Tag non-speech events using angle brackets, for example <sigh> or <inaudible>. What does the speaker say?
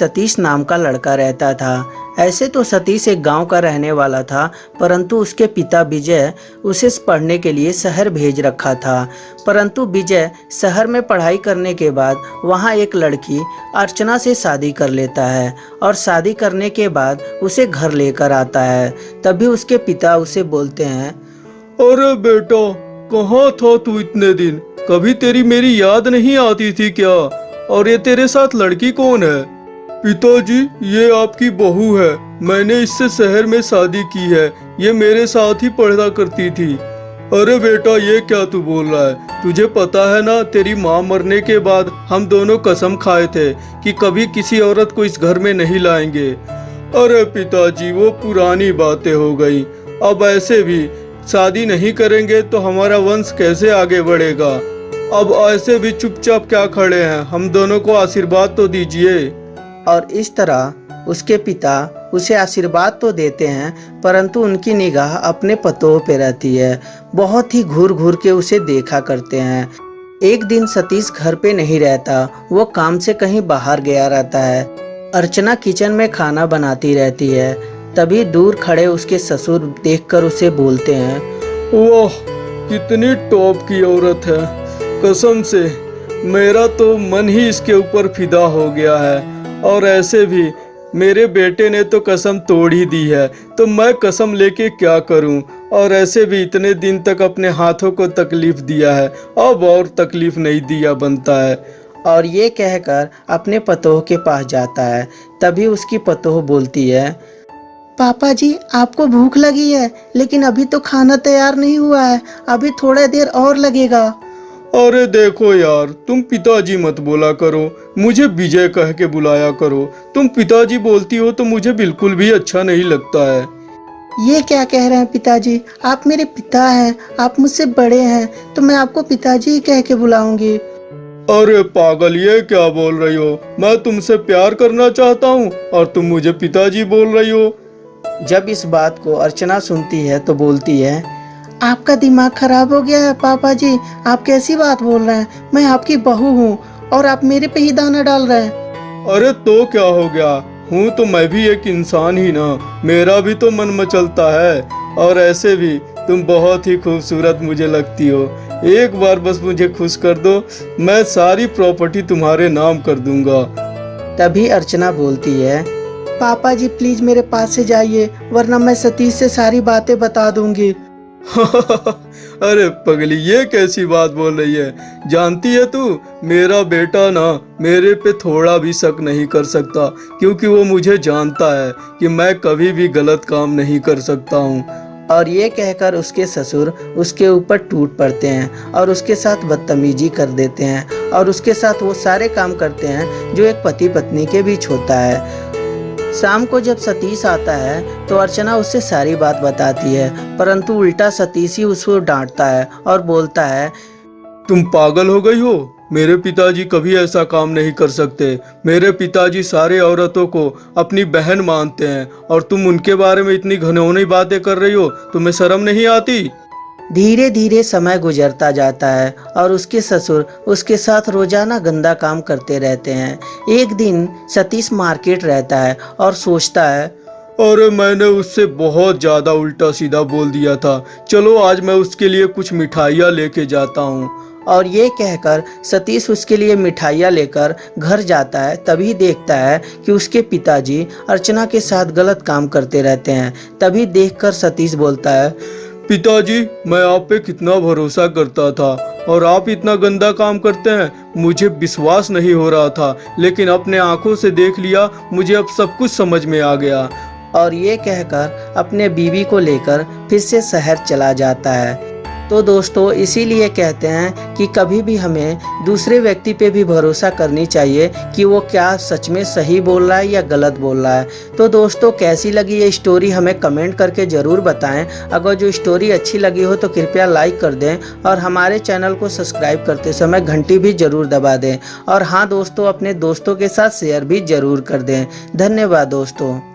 सतीश नाम का लड़का रहता था। ऐसे तो सतीश एक गाँव का रहने वाला था, परंतु उसके पिता विजय उसे पढ़ने के लिए शहर भेज रखा था। परंतु विजय शहर में पढ़ाई करने के बाद वहाँ एक लड़की अर्चना से शादी कर लेता है और शादी करने के बाद उसे घर लेकर आता है। तभी उसके पिता उसे बोलते हैं, अरे बेटा, कहाँ था तू इतने दिन? कभी तेरी मेरी याद नहीं आती थी क्या? और ये तेरे साथ लड़की कौन है? पिताजी, ये आपकी बहू है। मैंने इससे शहर में शादी की है। ये मेरे साथ ही पढ़ा करती थी। अरे बेटा, ये क्या तू बोल रहा है? तुझे पता है ना, तेरी माँ मरने के बाद हम दोनों कसम खाए थे कि कभी किसी औरत को इस घर में नहीं लाएँगे। अरे पिताजी, वो पुरानी बातें हो गई। अब ऐसे भी शादी नहीं करेंगे तो हमारा वंश कैसे आगे बढ़ेगा? अब ऐसे भी चुपचाप क्या खड़े हैं? हम दोनों को आशीर्वाद तो दीजिए। और इस तरह उसके पिता उसे आशीर्वाद तो देते हैं, परंतु उनकी निगाह अपने पतों पे रहती है। बहुत ही घूर घूर के उसे देखा करते हैं। एक दिन सतीश घर पे नहीं रहता, वो काम से कहीं बाहर गया रहता है। अर्चना किचन में खाना बनाती रहती है। तभी दूर खड़े उसके ससुर देखकर उसे बोलते हैं, वाह, कितनी टॉप की औरत है। कसम से, मेरा तो मन ही इसके ऊपर फिदा हो गया है। और ऐसे भी मेरे बेटे ने तो कसम तोड़ ही दी है तो मैं कसम लेके क्या करूँ? और ऐसे भी इतने दिन तक अपने हाथों को तकलीफ़ दिया है अब और तकलीफ़ नहीं दिया बनता है। और ये कहकर अपने पतोह के पास जाता है तभी उसकी पतोह बोलती है पापा जी आपको भूख लगी है लेकिन अभी तो खाना तैयार नहीं हुआ है अभी थोड़ा देर और लगेगा। अरे देखो यार तुम पिताजी मत बोला करो। मुझे विजय कह के बुलाया करो। तुम पिताजी बोलती हो तो मुझे बिल्कुल भी अच्छा नहीं लगता है। ये क्या कह रहे हैं पिताजी? आप मेरे पिता हैं आप मुझसे बड़े हैं तो मैं आपको पिताजी ही कह के बुलाऊँगी। अरे पागल ये क्या बोल रही हो? मैं तुमसे प्यार करना चाहता हूँ और तुम मुझे पिताजी बोल रही हो। जब इस बात को अर्चना सुनती है तो बोलती है आपका दिमाग खराब हो गया है पापा जी। आप कैसी बात बोल रहे हैं? मैं आपकी बहू हूँ और आप मेरे पे ही दाना डाल रहे हैं। अरे तो क्या हो गया? हूँ तो मैं भी एक इंसान ही ना। मेरा भी तो मन मचलता है। और ऐसे भी तुम बहुत ही खूबसूरत मुझे लगती हो। एक बार बस मुझे खुश कर दो मैं सारी प्रॉपर्टी तुम्हारे नाम कर दूँगा। तभी अर्चना बोलती है पापा जी प्लीज़ मेरे पास से जाइए वरना मैं सतीश से सारी बातें बता दूँगी। <laughs> अरे पगली, ये कैसी बात बोल रही है? जानती है तू? मेरा बेटा ना मेरे पे थोड़ा भी शक नहीं कर सकता, क्योंकि वो मुझे जानता है कि मैं कभी भी गलत काम नहीं कर सकता हूँ। और ये कहकर उसके ससुर उसके ऊपर टूट पड़ते हैं और उसके साथ बदतमीजी कर देते हैं और उसके साथ वो सारे काम करते हैं जो एक पति पत्नी के बीच होता है। शाम को जब सतीश आता है तो अर्चना उससे सारी बात बताती है, परंतु उल्टा सतीश ही उसको डांटता है और बोलता है, तुम पागल हो गई हो। मेरे पिताजी कभी ऐसा काम नहीं कर सकते। मेरे पिताजी सारे औरतों को अपनी बहन मानते हैं, और तुम उनके बारे में इतनी घनौनी बातें कर रही हो, तुम्हें शर्म नहीं आती? धीरे धीरे समय गुजरता जाता है और उसके ससुर उसके साथ रोज़ाना गंदा काम करते रहते हैं। एक दिन सतीश मार्केट रहता है और सोचता है अरे मैंने उससे बहुत ज़्यादा उल्टा सीधा बोल दिया था। चलो आज मैं उसके लिए कुछ मिठाइयाँ लेके जाता हूँ। और ये कहकर सतीश उसके लिए मिठाइयाँ लेकर घर जाता है। तभी देखता है कि उसके पिताजी अर्चना के साथ गलत काम करते रहते हैं। तभी देखकर सतीश बोलता है पिताजी, मैं आप पे कितना भरोसा करता था और आप इतना गंदा काम करते हैं, मुझे विश्वास नहीं हो रहा था, लेकिन अपने आँखों से देख लिया, मुझे अब सब कुछ समझ में आ गया। और ये कहकर अपने बीवी को लेकर फिर से शहर चला जाता है। तो दोस्तों, इसीलिए कहते हैं कि कभी भी हमें दूसरे व्यक्ति पे भी भरोसा करनी चाहिए कि वो क्या सच में सही बोल रहा है या गलत बोल रहा है। तो दोस्तों, कैसी लगी ये स्टोरी हमें कमेंट करके ज़रूर बताएँ। अगर जो स्टोरी अच्छी लगी हो तो कृपया लाइक कर दें और हमारे चैनल को सब्सक्राइब करते समय घंटी भी ज़रूर दबा दें। और हाँ दोस्तों, अपने दोस्तों के साथ शेयर भी ज़रूर कर दें। धन्यवाद, दोस्तों।